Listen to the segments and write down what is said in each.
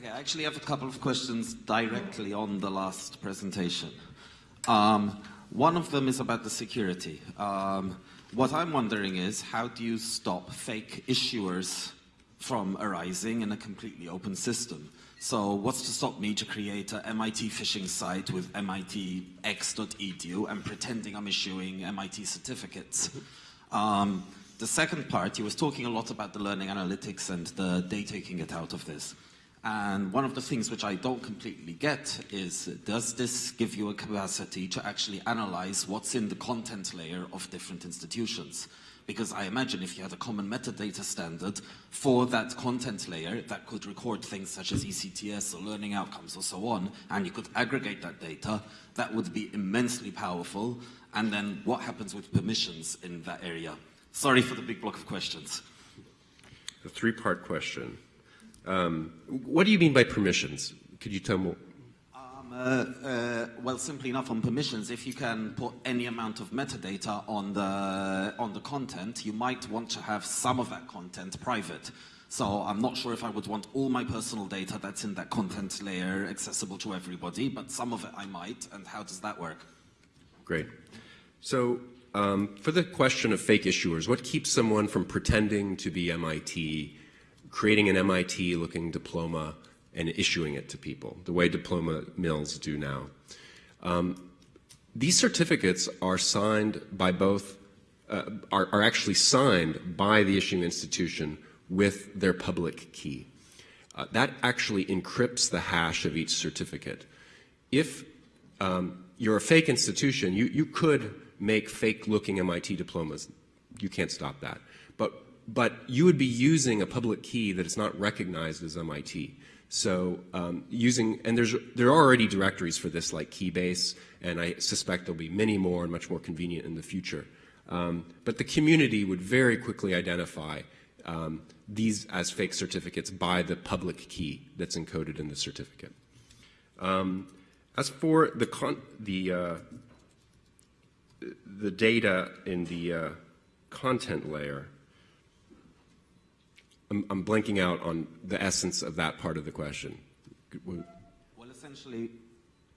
Okay, I actually have a couple of questions directly on the last presentation. Um, one of them is about the security. Um, what I'm wondering is, how do you stop fake issuers from arising in a completely open system? So what's to stop me to create a MIT phishing site with mitx.edu and pretending I'm issuing MIT certificates? Um, the second part, he was talking a lot about the learning analytics and the data you can get out of this. And one of the things which I don't completely get is, does this give you a capacity to actually analyze what's in the content layer of different institutions? Because I imagine if you had a common metadata standard for that content layer that could record things such as ECTS or learning outcomes or so on, and you could aggregate that data, that would be immensely powerful. And then what happens with permissions in that area? Sorry for the big block of questions. A three-part question. Um, what do you mean by permissions? Could you tell me? Um, uh, uh, well, simply enough on permissions, if you can put any amount of metadata on the, on the content, you might want to have some of that content private. So I'm not sure if I would want all my personal data that's in that content layer accessible to everybody, but some of it I might, and how does that work? Great. So um, for the question of fake issuers, what keeps someone from pretending to be MIT creating an MIT-looking diploma and issuing it to people, the way diploma mills do now. Um, these certificates are signed by both, uh, are, are actually signed by the issuing institution with their public key. Uh, that actually encrypts the hash of each certificate. If um, you're a fake institution, you, you could make fake-looking MIT diplomas. You can't stop that. But but you would be using a public key that is not recognized as MIT. So um, using, and there's, there are already directories for this like Keybase, and I suspect there'll be many more and much more convenient in the future. Um, but the community would very quickly identify um, these as fake certificates by the public key that's encoded in the certificate. Um, as for the, the, uh, the data in the uh, content layer, I'm, I'm blanking out on the essence of that part of the question. Well, essentially,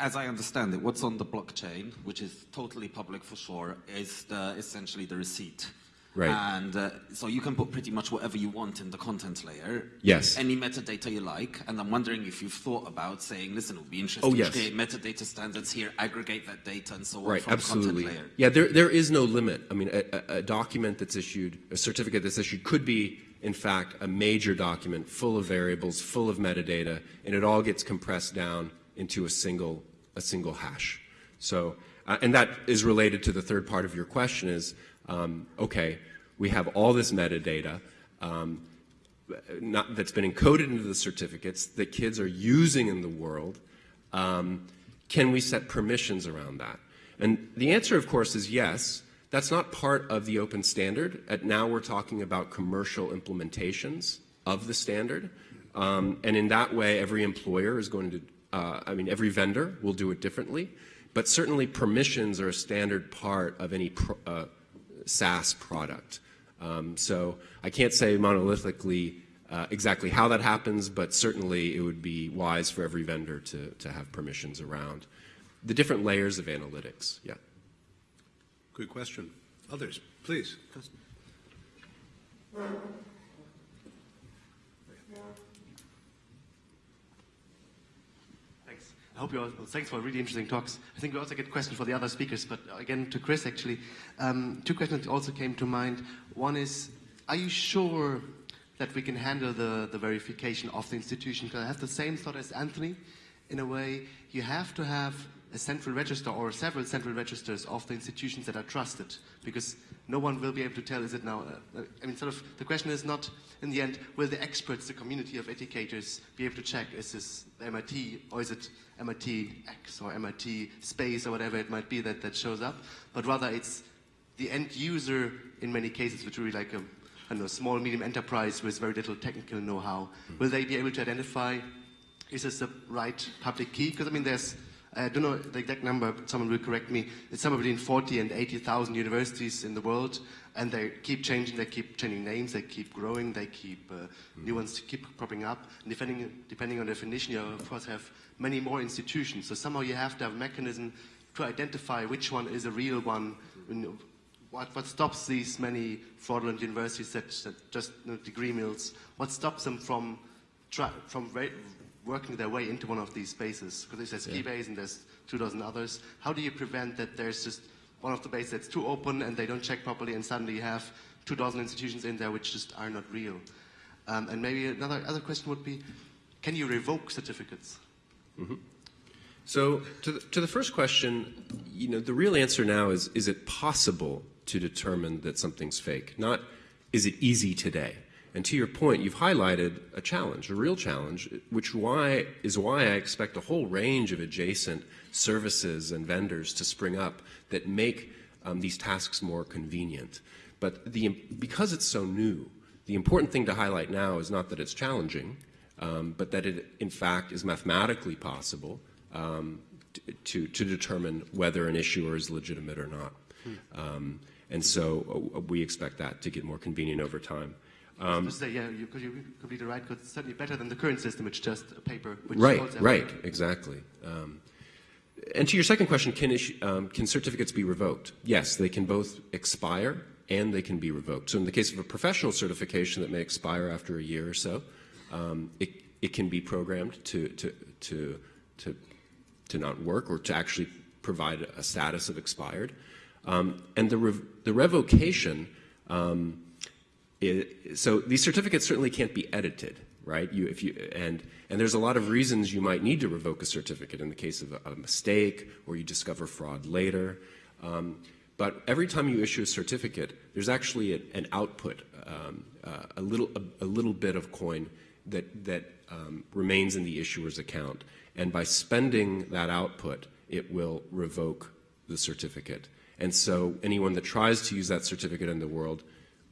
as I understand it, what's on the blockchain, which is totally public for sure, is the, essentially the receipt. Right. And uh, so you can put pretty much whatever you want in the content layer. Yes. Any metadata you like. And I'm wondering if you've thought about saying, listen, it would be interesting oh, yes. to create metadata standards here, aggregate that data and so on right, from absolutely. the content layer. Yeah, there, there is no limit. I mean, a, a document that's issued, a certificate that's issued could be in fact, a major document full of variables, full of metadata, and it all gets compressed down into a single, a single hash. So, uh, and that is related to the third part of your question is, um, okay, we have all this metadata um, not, that's been encoded into the certificates that kids are using in the world. Um, can we set permissions around that? And the answer, of course, is yes. That's not part of the open standard. At now we're talking about commercial implementations of the standard. Um, and in that way, every employer is going to, uh, I mean, every vendor will do it differently. But certainly permissions are a standard part of any pro, uh, SaaS product. Um, so I can't say monolithically uh, exactly how that happens, but certainly it would be wise for every vendor to, to have permissions around the different layers of analytics. Yeah. Good question. Others, please. Thanks. I hope you all, thanks for really interesting talks. I think we also get questions for the other speakers, but again, to Chris actually, um, two questions also came to mind. One is, are you sure that we can handle the, the verification of the institution? Because I have the same thought as Anthony. In a way, you have to have a central register or several central registers of the institutions that are trusted because no one will be able to tell is it now, uh, I mean sort of the question is not in the end will the experts, the community of educators be able to check is this MIT or is it MIT X or MIT space or whatever it might be that, that shows up but rather it's the end user in many cases which will be like a I know, small medium enterprise with very little technical know-how. Will they be able to identify is this the right public key? Because I mean there's I don't know the exact number, but someone will correct me. It's somewhere between 40 and 80,000 universities in the world, and they keep changing, they keep changing names, they keep growing, they keep uh, new ones keep popping up. And depending, depending on definition, you of course have many more institutions. So somehow you have to have a mechanism to identify which one is a real one. What, what stops these many fraudulent universities that, that just you know, degree mills? What stops them from, try, from working their way into one of these spaces? Because there's yeah. Keybase and there's two dozen others. How do you prevent that there's just one of the bases that's too open and they don't check properly and suddenly you have two dozen institutions in there which just are not real? Um, and maybe another other question would be, can you revoke certificates? Mm -hmm. So to the, to the first question, you know, the real answer now is, is it possible to determine that something's fake? Not, is it easy today? And to your point, you've highlighted a challenge, a real challenge, which why, is why I expect a whole range of adjacent services and vendors to spring up that make um, these tasks more convenient. But the, because it's so new, the important thing to highlight now is not that it's challenging, um, but that it, in fact, is mathematically possible um, to, to determine whether an issuer is legitimate or not. Hmm. And so uh, we expect that to get more convenient over time. Um, say, yeah, you, you're completely right, because it's certainly better than the current system, which just a paper. right, right, exactly. Um, and to your second question, can, issue, um, can certificates be revoked? Yes, they can both expire and they can be revoked. So in the case of a professional certification that may expire after a year or so, um, it, it can be programmed to, to, to, to, to not work or to actually provide a status of expired. Um, and the, rev the revocation um, it, so these certificates certainly can't be edited, right? You, if you, and, and there's a lot of reasons you might need to revoke a certificate in the case of a, a mistake or you discover fraud later. Um, but every time you issue a certificate, there's actually a, an output, um, uh, a, little, a, a, little bit of coin that, that um, remains in the issuer's account. And by spending that output, it will revoke the certificate. And so anyone that tries to use that certificate in the world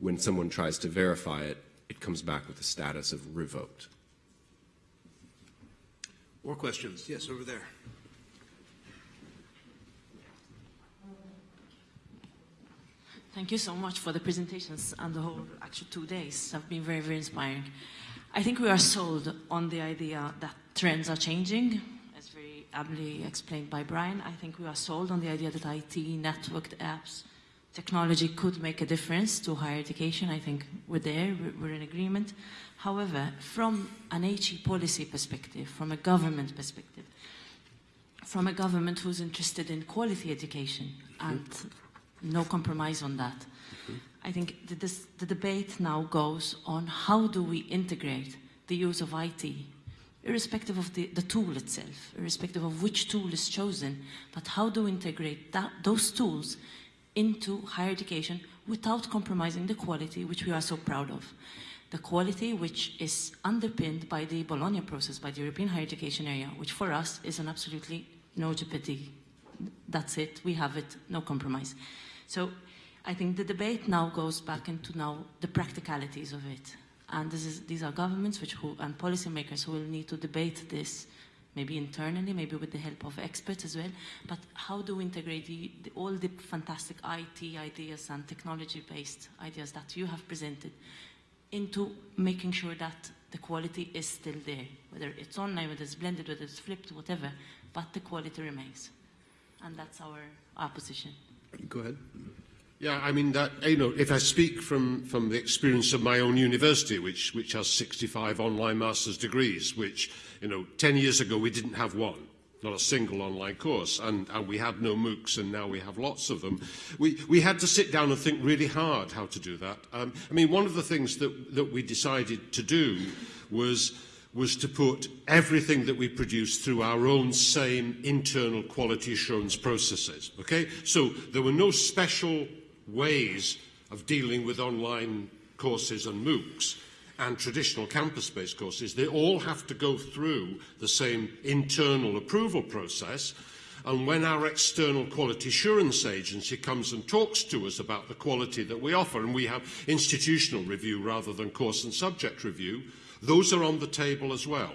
when someone tries to verify it, it comes back with the status of revoked. More questions? Yes, over there. Thank you so much for the presentations and the whole actual two days have been very, very inspiring. I think we are sold on the idea that trends are changing, as very ably explained by Brian. I think we are sold on the idea that IT, networked apps, technology could make a difference to higher education. I think we're there, we're in agreement. However, from an HE policy perspective, from a government perspective, from a government who's interested in quality education and mm-hmm. no compromise on that, mm-hmm. I think that this, the debate now goes on how do we integrate the use of IT, irrespective of the, the tool itself, irrespective of which tool is chosen, but how do we integrate that, those tools into higher education without compromising the quality which we are so proud of. The quality which is underpinned by the Bologna process, by the European higher education area, which for us is an absolutely no jeopardy. That's it, we have it, no compromise. So I think the debate now goes back into now the practicalities of it. And is, these are governments which who, and policymakers who will need to debate this maybe internally, maybe with the help of experts as well. But how do we integrate the, the, all the fantastic IT ideas and technology-based ideas that you have presented into making sure that the quality is still there, whether it's online, whether it's blended, whether it's flipped, whatever, but the quality remains. And that's our, our position. Go ahead. Yeah, I mean, that, you know, if I speak from, from the experience of my own university, which, which has 65 online master's degrees, which, you know, 10 years ago we didn't have one, not a single online course, and, and we had no MOOCs, and now we have lots of them. We, we had to sit down and think really hard how to do that. Um, I mean, one of the things that, that we decided to do was was to put everything that we produce through our own same internal quality assurance processes. Okay? So there were no special ways of dealing with online courses and MOOCs and traditional campus-based courses, they all have to go through the same internal approval process. And when our external quality assurance agency comes and talks to us about the quality that we offer, and we have institutional review rather than course and subject review, those are on the table as well.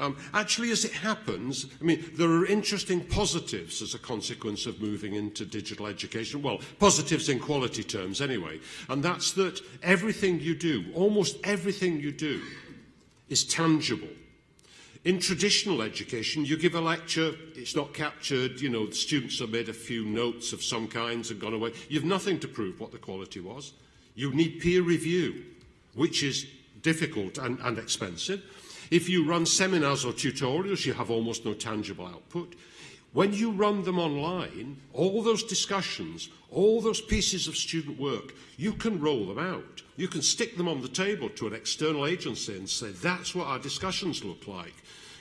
Um, actually, as it happens, I mean, there are interesting positives as a consequence of moving into digital education. Well, positives in quality terms, anyway. And that's that everything you do, almost everything you do, is tangible. In traditional education, you give a lecture, it's not captured, you know, the students have made a few notes of some kinds and gone away. You've nothing to prove what the quality was. You need peer review, which is difficult and, and expensive. If you run seminars or tutorials, you have almost no tangible output. When you run them online, all those discussions, all those pieces of student work, you can roll them out. You can stick them on the table to an external agency and say, that's what our discussions look like.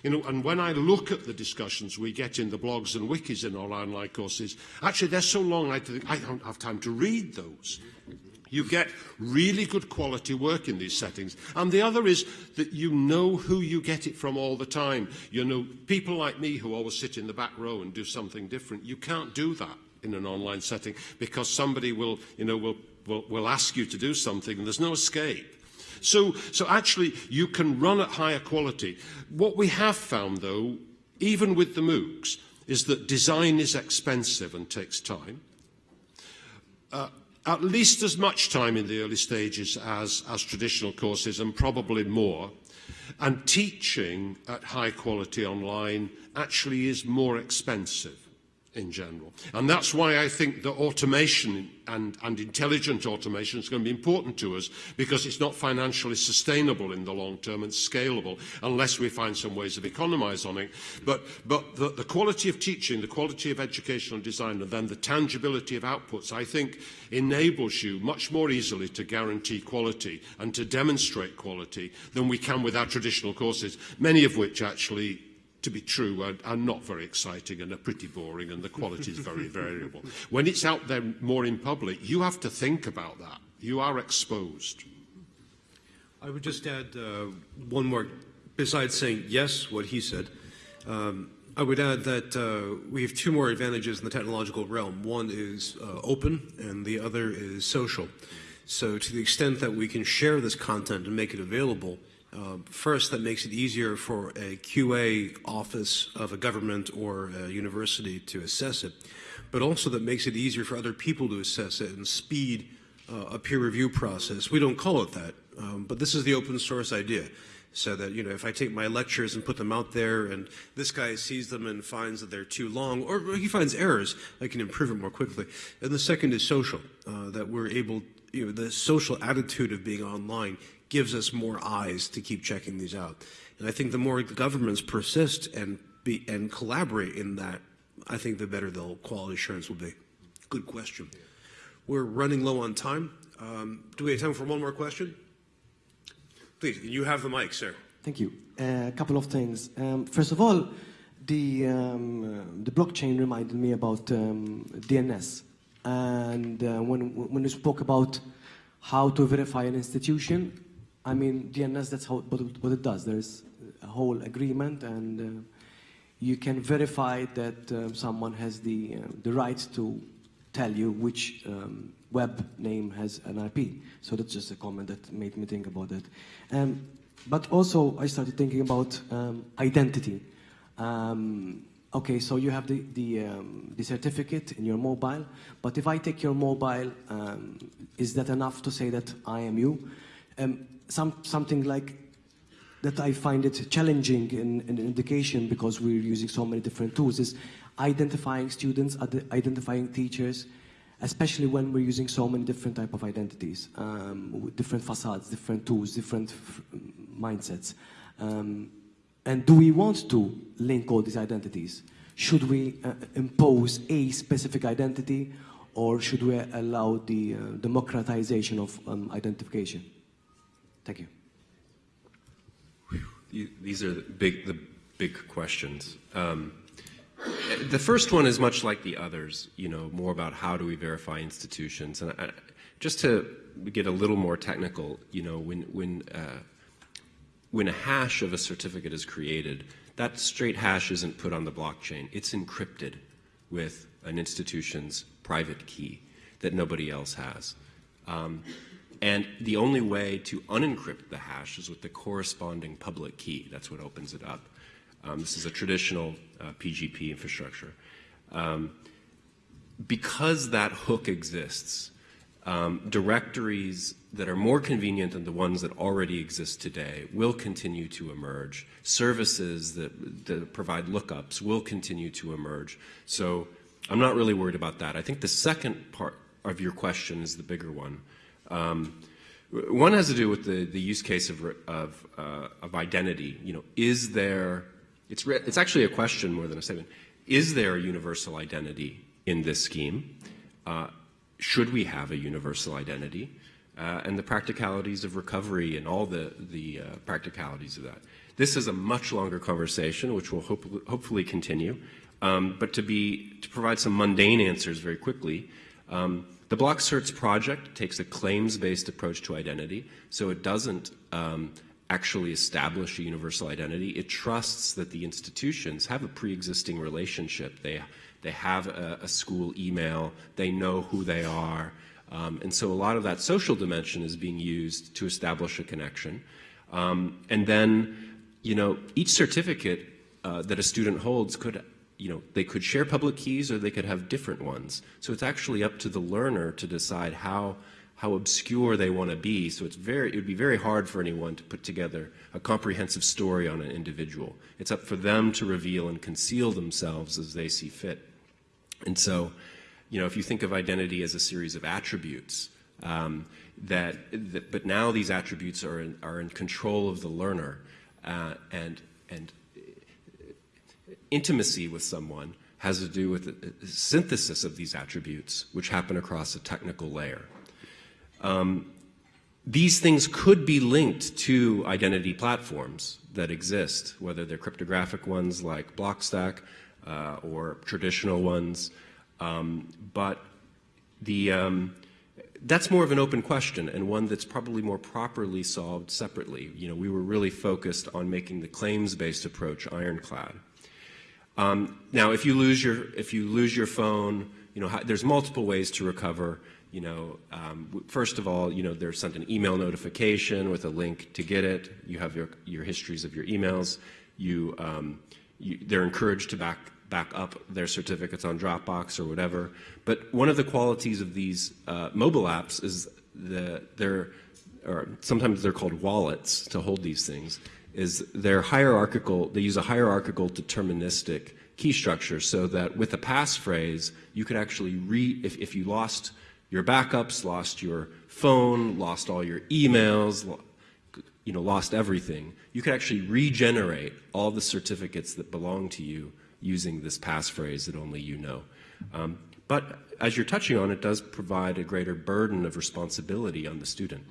You know, and when I look at the discussions we get in the blogs and wikis in our online courses, actually they're so long I, think I don't have time to read those. You get really good quality work in these settings. And the other is that you know who you get it from all the time. You know, people like me who always sit in the back row and do something different, you can't do that in an online setting because somebody will, you know, will, will, will ask you to do something and there's no escape. So, so actually, you can run at higher quality. What we have found, though, even with the MOOCs, is that design is expensive and takes time. Uh, at least as much time in the early stages as, as traditional courses and probably more. And teaching at high quality online actually is more expensive. In general. And that's why I think that automation and, and intelligent automation is going to be important to us because it's not financially sustainable in the long term and scalable unless we find some ways of economizing on it. But, but the, the quality of teaching, the quality of educational design, and then the tangibility of outputs, I think enables you much more easily to guarantee quality and to demonstrate quality than we can with our traditional courses, many of which actually to be true, are, are not very exciting and are pretty boring and the quality is very variable. When it's out there more in public, you have to think about that. You are exposed. I would just add uh, one more, besides saying yes, what he said. Um, I would add that uh, we have two more advantages in the technological realm. One is uh, open and the other is social. So to the extent that we can share this content and make it available, uh, first, that makes it easier for a QA office of a government or a university to assess it, but also that makes it easier for other people to assess it and speed uh, a peer review process. We don't call it that, um, but this is the open source idea. So that, you know, if I take my lectures and put them out there and this guy sees them and finds that they're too long, or he finds errors, I can improve it more quickly. And the second is social, uh, that we're able, you know, the social attitude of being online gives us more eyes to keep checking these out. And I think the more governments persist and be and collaborate in that, I think the better the quality assurance will be. Good question. We're running low on time. Um, do we have time for one more question? Please, you have the mic, sir. Thank you. Uh, a couple of things. Um, first of all, the um, uh, the blockchain reminded me about um, DNS, and uh, when when you spoke about how to verify an institution, I mean, DNS, that's how, what, it, does. There's a whole agreement and uh, you can verify that uh, someone has the, uh, the right to tell you which um, web name has an IP. So that's just a comment that made me think about that. Um, but also, I started thinking about um, identity. Um, okay, so you have the, the, um, the, certificate in your mobile, but if I take your mobile, um, is that enough to say that I am you? Um, some, something like that I find it challenging in, in education because we're using so many different tools is identifying students, identifying teachers, especially when we're using so many different type of identities, um, different facades, different tools, different mindsets. Um, and do we want to link all these identities? Should we uh, impose a specific identity or should we allow the uh, democratization of um, identification? Thank you. These are the big, the big questions. Um, the first one is much like the others, you know, more about how do we verify institutions. And I, just to get a little more technical, you know, when, when, uh, when a hash of a certificate is created, that straight hash isn't put on the blockchain. It's encrypted with an institution's private key that nobody else has. Um, and the only way to unencrypt the hash is with the corresponding public key. That's what opens it up. Um, this is a traditional uh, PGP infrastructure. Um, because that hook exists, um, directories that are more convenient than the ones that already exist today will continue to emerge. Services that, that provide lookups will continue to emerge. So I'm not really worried about that. I think the second part of your question is the bigger one. Um, one has to do with the, the use case of, of, uh, of identity. You know, is there, it's, it's actually a question more than a statement. Is there a universal identity in this scheme? Uh, should we have a universal identity? Uh, and the practicalities of recovery and all the, the uh, practicalities of that. This is a much longer conversation, which will hope, hopefully continue. Um, but to, be, to provide some mundane answers very quickly, um, the Blockcerts project takes a claims-based approach to identity, so it doesn't um, actually establish a universal identity. It trusts that the institutions have a pre-existing relationship. They, they have a, a, school email, they know who they are, um, and so a lot of that social dimension is being used to establish a connection. Um, and then, you know, each certificate uh, that a student holds could you know, they could share public keys or they could have different ones. So it's actually up to the learner to decide how, how obscure they want to be. So it's very, it would be very hard for anyone to put together a comprehensive story on an individual. It's up for them to reveal and conceal themselves as they see fit. And so, you know, if you think of identity as a series of attributes, um, that, that, but now these attributes are in, are in control of the learner, uh, and and intimacy with someone has to do with the synthesis of these attributes, which happen across a technical layer. Um, these things could be linked to identity platforms that exist, whether they're cryptographic ones like Blockstack uh, or traditional ones. Um, but the, um, that's more of an open question and one that's probably more properly solved separately. You know, we were really focused on making the claims-based approach ironclad. Um, now, if you lose your if you lose your phone, you know there's multiple ways to recover. You know, um, first of all, you know they're sent an email notification with a link to get it. You have your your histories of your emails. You, um, you they're encouraged to back back up their certificates on Dropbox or whatever. But one of the qualities of these uh, mobile apps is that they're or sometimes they're called wallets to hold these things is they're hierarchical, they use a hierarchical deterministic key structure so that with a passphrase, you could actually re, if, if you lost your backups, lost your phone, lost all your emails, you know, lost everything, you could actually regenerate all the certificates that belong to you using this passphrase that only you know. Um, but as you're touching on, it does provide a greater burden of responsibility on the student.